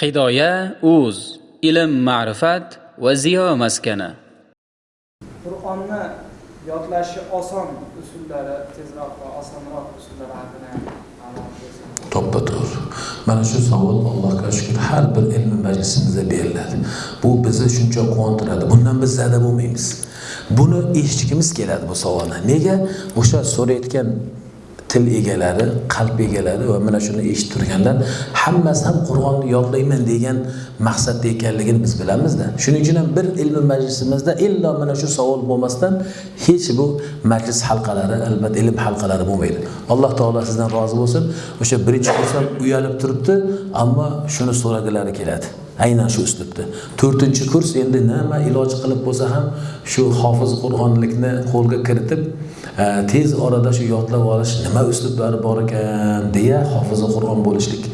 hidoya uz ilm ma'rifat va ziyo maskani. Qur'onni yodlashi oson usullari tezroq va osonroq usullari haqida to'ppa to'g'ri mana shu savol allohga shukur har bir ilmiy majlisimizda beriladi. Bu bizni shuncha quvontiradi. Bundan biz zada bo'lmaymiz. Buni eshitgimiz keladi bu savolni. Nega? O'sha so'rayotgan til egalari qalb egalari va mana shuni eshitib turganlar hammasi ham qur'onni yodlayman degan maqsadda ekanligini biz bilamizda. Shuning uchun ham bir ilmiy majlisimizda illo mana shu savol bo'lmasdan hech bu majlis halqalari albatta ilm halqalari bo'lmaydi. Alloh taolo sizdan rozi bo'lsin. O'sha birinchi kurs ham uyalib turibdi ammo shuni so'ragilari keladi. Aynan shu uslubda to'rtinchi kurs endi nima iloj qilib bo'lsa ham shu hofiz qur'onlikni qo'lga kiritib e, tez orada shu yodlab olish nima uslublari bor ekan deya hofizi qur'on bo'lishlik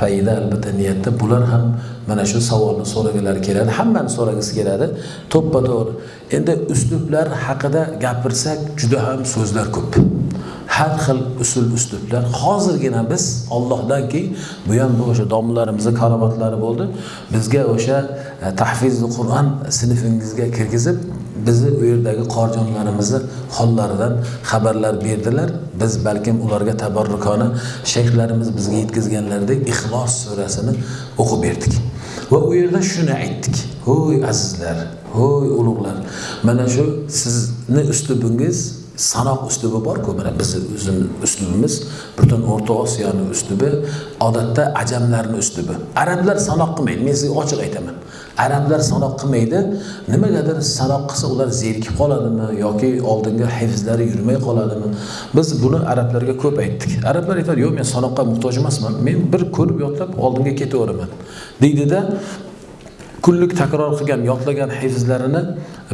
payida albatta niyatda bular ham mana shu savolni so'ragilari keladi. Hammani so'ragisi keladi. To'ppa to'g'ri. Endi uslublar haqida gapirsak juda ham so'zlar ko'p. Har xil usul uslublar. Hozirgina biz ollohdanki bu ham bu o'sha domlalarimizni karomatlari bo'ldi. Bizga o'sha e, tahfizi qur'on sinfingizga kirgizib bizni u yerdagi qorijonlarimizni hollaridan xabarlar berdilar. Biz balkim ularga tabarrukona shayxlarimiz bizga yetkazganlaridek ixlos surasini o'qib berdik. Va u yerda shuni aytdik. Ho'y azizlar ho'y ulug'lar mana shu sizni uslubingiz sanoq uslubi borku mana bizni o'zimiz uslubimiz butun o'rta osiyoni uslubi odatda ajamlarni uslubi. Arablar sanoq qilmaydi men sizga ochiq aytaman. Arablar sanoq qilmaydi nimagadir sanoq qilsa ular zerikib qoladimi yoki oldinga hifzlari yurmay qoladimi? Biz buni arablarga ko'p aytdik. Arablar aytadi yo'q men sanoqqa muhtoj emasman. Men bir ko'rib yodlab oldinga ketaveraman deydida kunlik takror qilgan yodlagan hifzlarini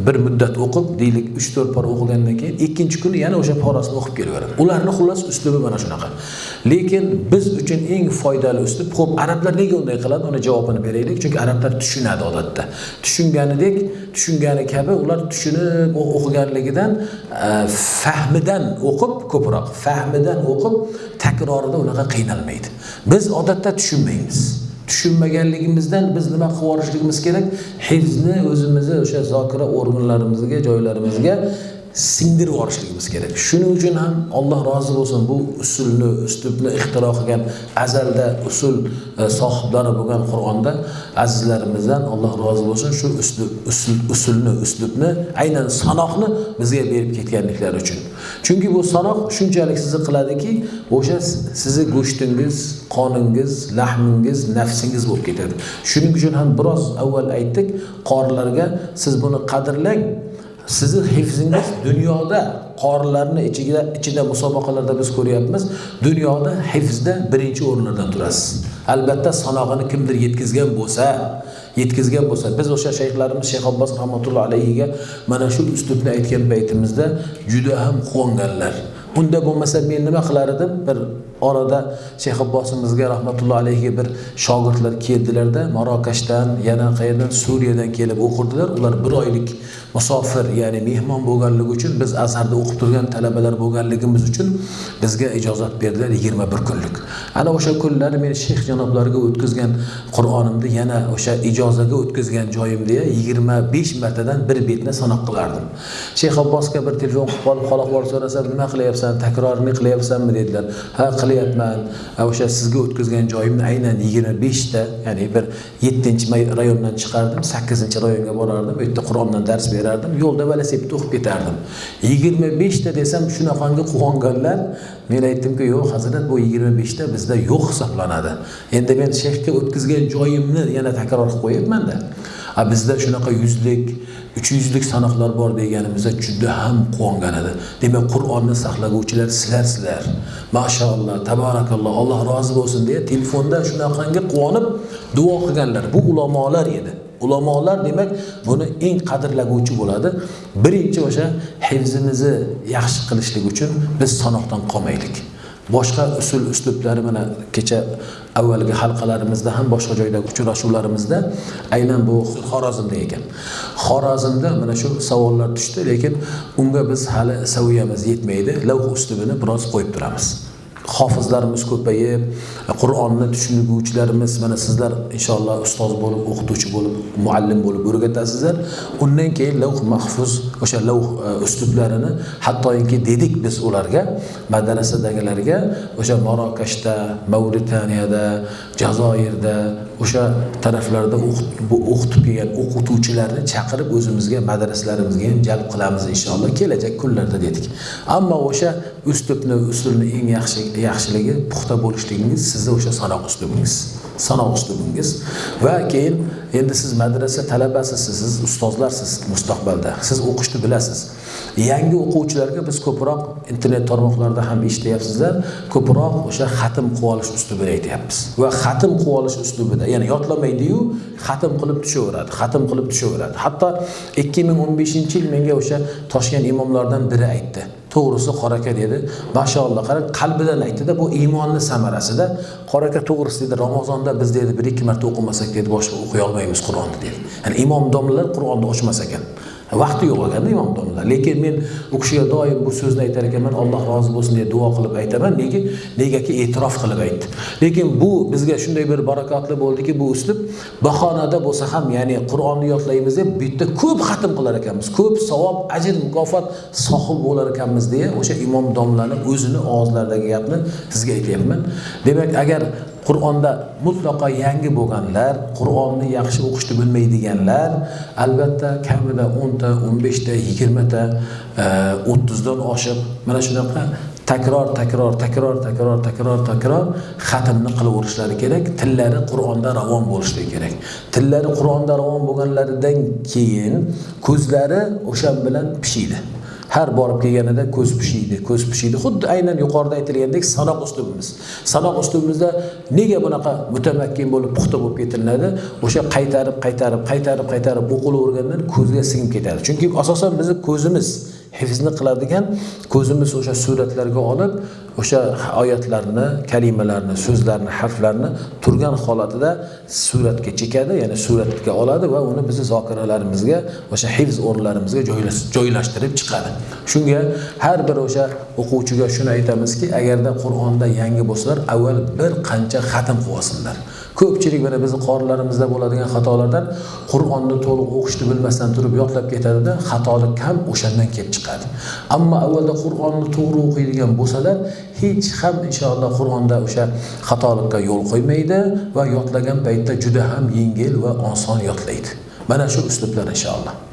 bir muddat o'qib deylik uch to'rt pora o'qigandan keyin ikkinchi kuni yana o'sha porasini o'qib kelaveradi. Ularni xullas uslubi mana shunaqa. Lekin biz uchun eng foydali uslub ho'p arablar nega unday qiladi? Uni javobini beraylik chunki arablar tushunadi odatda. Tushunganidek tushungani kabi ular tushunib o'qiganligidan e, fahmidan o'qib ko'proq fahmidan o'qib takrorida unaqa qiynalmaydi. Biz odatda tushunmaymiz. Tushunmaganligimizdan biz nima qilib yuborishligimiz kerak? Hifzni o'zimizni o'sha zokira organlarimizga joylarimizga singdirib yuborishligimiz kerak. Shuning uchun ham alloh rozi bo'lsin bu usulni uslubni ixtiro qilgan azalda usul e, sohiblari bo'lgan qur'onda azizlarimizdan alloh rozi bo'lsin shu uslub usul usulni uslubni aynan sanoqni bizga berib ketganliklari uchun. Chunki bu sanoq shunchalik sizni qiladiki o'sha sizni go'shtingiz qoningiz lahmingiz nafsingiz bo'lib ketadi. Shuning uchun ham biroz avval aytdik qorilarga siz buni qadrlang sizni hifzingiz dunyoda qorilarni ichida ichida musobaqalarda biz ko'ryapmiz. Dunyoda hifzda birinchi o'rinlardan turasiz. Albatta sanog'ini kimdir yetkazgan bo'lsa yetkazgan bo'lsa. Biz o'sha shayxlarimiz shayx abbos rahmatullohi alayhiga mana shu uslubni aytgan paytimizda juda ham quvonganlar. Unda bo'lmasa men nima qilar edim? Bir orada shayx abbosimizga rahmatullohi alayhi bir shogirdlar keldilarda marokashdan yana qayerdan? Suriyadan kelib o'qirdilar. Ular bir oylik musofir ya'ni mehmon bo'lganligi uchun biz azharda o'qib turgan talabalar bo'lganligimiz uchun bizga ijozat berdilar yigirma bir kunlik. Ana o'sha kunlar men shayx janoblariga o'tkazgan qur'onimni yana o'sha ijozaga o'tkazgan joyimda yigirma besh martadan bir betni sanoq qilardim. Shayx abbosga bir telefon qilib qolib hol ahvol so'rasam nima qilyapsan? Takrorini qilyapsanmi? dedilar. Ha qilyapman. O'sha sizga o'tkazgan joyimni aynan yigirma beshta ya'ni bir yettinchi rayondan chiqardim sakkizinchi rayonga borardim. U yerda qur'ondan dars berardim. Yo'lda velosipedda o'qib ketardim. Yigirma beshta desam shunaqangi quvonganlar men aytdimki yo'q hazrat bu yigirma beshta bizda yo'q hisoblanadi. Endi men shayxga o'tkazgan joyimni yana takror qilib qo'yapmanda a bizda shunaqa yuzlik uch yuzlik sanoqlar bor deganimizda juda ham quvongan edi. Demak qur'onni saqlaguvchilar sizlarsizlar. Mashaalloh tabarakalloh alloh rozi bo'lsin deya telefonda shunaqangi quvonib duo qilganlar. Bu ulamolar edi. Ulamolar demak buni eng qadrlaguvchi bo'ladi. Birinchi o'sha hifzimizni yaxshi qilishlik uchun biz sanoqdan qolmaylik. Boshqa usul uslublari mana kecha avvalgi halqalarimizda ham boshqa joydagi uchrashuvlarimizda aynan bu xorazmda ekan. Xorazmda mana shu savollar tushdi lekin unga biz hali saviyamiz yetmaydi. Lavh uslubini biroz qo'yib turamiz. Hofizlarimiz ko'payib qur'onni tushunuvchilarimiz mana sizlar inshaalloh ustoz bo'lib o'qituvchi bo'lib muallim bo'lib o'rgatasizlar. Undan keyin lavh mahfuz o'sha lavh e, uslublarini hattoki dedik biz ularga madrasadagilarga o'sha marokashda mavritaniyada jazoirda o'sha taraflarda o'qitib kelgan o'qituvchilarni chaqirib o'zimizga madrasalarimizga ham jalb qilamiz inshaalloh kelajak kunlarda dedik. Ammo o'sha uslubni usulni eng yaxshi yaxshiligi puxta bo'lishligingiz sizni o'sha sanoq uslubingiz sanoq uslubingiz. Va keyin endi siz madrasa talabasisiz siz ustozlarsiz mustaqbalda. Siz o'qishni bilasiz. Yangi o'quvchilarga biz ko'proq internet tarmoqlarida ham eshityapsizlar ko'proq o'sha xatm qilib olish uslubini aytyapmiz. Va xatm qilib olish uslubida ya'ni yodlamaydiyu xatm qilib tushaveradi xatm qilib tushaveradi. Hatto ikki ming o'n beshinchi yil menga o'sha toshkent imomlaridan biri aytdi. To'g'risi qoraka dedi. Mashaalloh qarang qalbidan aytdida bu iymonni samarasida qoraka to'g'risi dedi ramazonda biz dedi bir ikki marta o'qimasak dedi boshqa o'qiy olmaymiz qur'onni dedi. Ya'ni imom domlalar qur'onni ochmas ekan vaqti yo'q ekanda imom domlalar lekin men u kishiga doim bu so'zni aytar ekanman alloh rozi bo'lsin deb duo qilib aytaman nega negaki e'tirof qilib aytdi. Lekin bu bizga shunday bir barakotli bo'ldiki bu uslub bahonada bo'lsa ham ya'ni qur'onni yodlaymiz deb bu yerda ko'p xatm qilar ekanmiz. Ko'p savob ajr mukofot sohib bo'lar ekanmiz deya o'sha imom domlani o'zini og'izlaridagi gapni sizga aytyapman. Demak agar qur'onda mutlaqo yangi bo'lganlar qur'onni yaxshi o'qishni bilmaydiganlar albatta kamida o'nta o'n beshta yigirmata e, o'ttizdan oshiq mana shunaqa takror takror takror takror takror takror xatmni qilaverishlari kerak tillari qur'onda ravon bo'lishligi kerak. Tillari qur'onda ravon bo'lganlaridan keyin ko'zlari o'sha bilan pishiydi. Har borib kelganida ko'z pishiydi ko'z pishiydi. Xuddi aynan yuqorida aytilgandek sanoq uslubimiz sanoq uslubimizda nega bunaqa mutamakkin bo'lib puxta bo'lib ketiladi o'sha qaytarib qaytarib qaytarib qaytarib o'qilavergandan ko'zga singib ketadi. Chunki asosan bizni ko'zimiz hifzni qiladigan ko'zimiz o'sha suratlarga olib o'sha oyatlarni kalimalarni so'zlarni harflarni turgan holatida suratga chekadi ya'ni suratga oladi va uni bizni zokiralarimizga o'sha hifz o'rinlarimizga joylashtirib chiqadi. Shunga har bir o'sha o'quvchiga shuni aytamizki agarda qur'onda yangi bo'lsalar avval bir qancha xatm qilib olsinlar. Ko'pchilik mana bizni qorilarimizda bo'ladigan xatolardan qur'onni to'liq o'qishni bilmasdan turib yodlab ketadida xatolik ham o'shandan kelib chiqadi. Ammo avvalda qur'onni to'g'ri o'qiydigan bo'lsalar hech ham inshaalloh qur'onda o'sha xatolikka yo'l qo'ymaydi va yodlagan paytda juda ham yengil va oson yodlaydi. Mana shu uslublar inshaalloh.